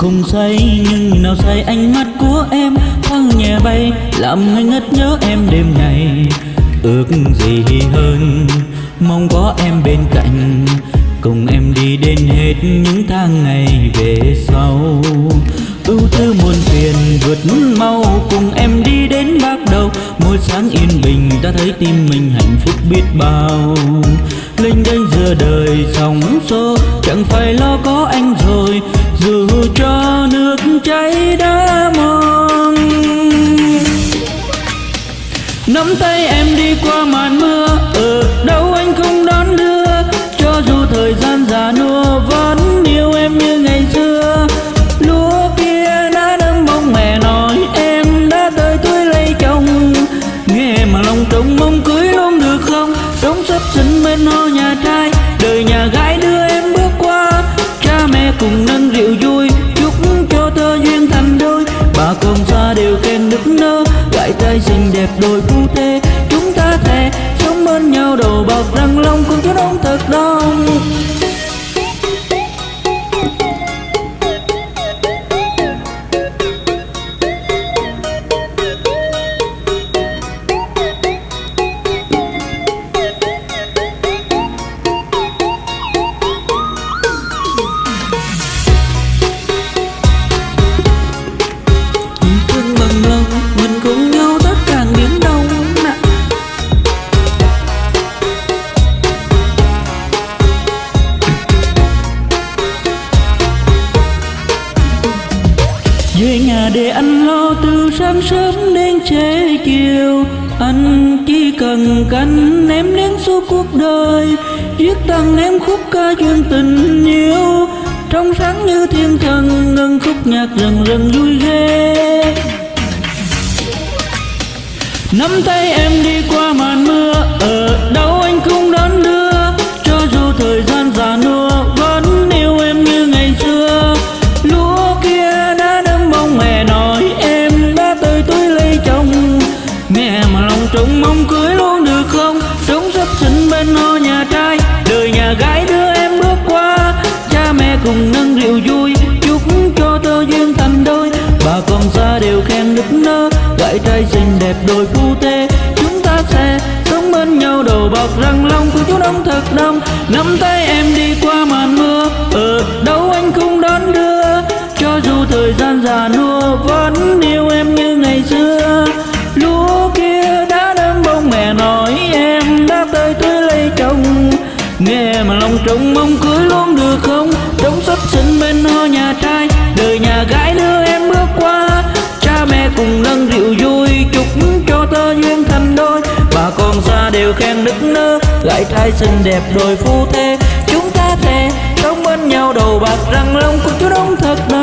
không say, nhưng nào say ánh mắt của em thoáng nhẹ bay, làm ngây ngất nhớ em đêm ngày. Ước gì hơn, mong có em bên cạnh, cùng em đi đến hết những tháng ngày về sau. Ưu tư muôn phiền, vượt mau, cùng em đi đến bắt đầu. Mỗi sáng yên bình, ta thấy tim mình hạnh phúc biết bao. Linh đênh giữa đời sóng xô, chẳng phải lo có anh rồi. Dù nước cháy đã mòn. Nắm tay em đi qua màn mưa, ở đâu anh không đón đưa. Cho dù thời gian già nua, vẫn yêu em như ngày xưa. Lúa kia đã đâm bông, mẹ nói em đã tới tuổi lấy chồng. Nghe mà lòng trống mong cưới luôn được không? Sống sắp sinh bên ho nhà trai, đời nhà gái đưa em bước qua. Cha mẹ cùng nâng rượu vui đôi phu thê. Chúng ta thề, sống bên nhau đầu bạc, răng long con chó đông thật đông. Nhà để anh lo từ sáng sớm đến trễ chiều. Anh chỉ cần canh em đến suốt cuộc đời, viết tặng em khúc ca chuyện tình yêu. Trong sáng như thiên thần, ngân khúc nhạc rần rần vui ghê. Nắm tay em đi Chồng mong cưới luôn được không? Sống sắp sinh bên ho nhà trai. Đời nhà gái đưa em bước qua. Cha mẹ cùng nâng rượu vui. Chúc cho tơ duyên thành đôi. Bà con xa đều khen nức nơ. Gái trai xinh đẹp đôi phu thê. Chúng ta sẽ sống bên nhau đầu bọc răng long. Của chú đông thật đông. Nắm tay em đi qua màn mưa. Ở đâu anh không đón đưa? Cho dù thời gian già nua vẫn mà lòng trông mong cưới luôn được không? Đống sắp sinh bên ho nhà trai, đời nhà gái đưa em bước qua. Cha mẹ cùng nâng rượu vui, chúc cho tơ duyên thành đôi. Bà con xa đều khen nức nơ, gái trai xinh đẹp đôi phu thê. Chúng ta thề, sống bên nhau đầu bạc răng lòng của chú đông thật đông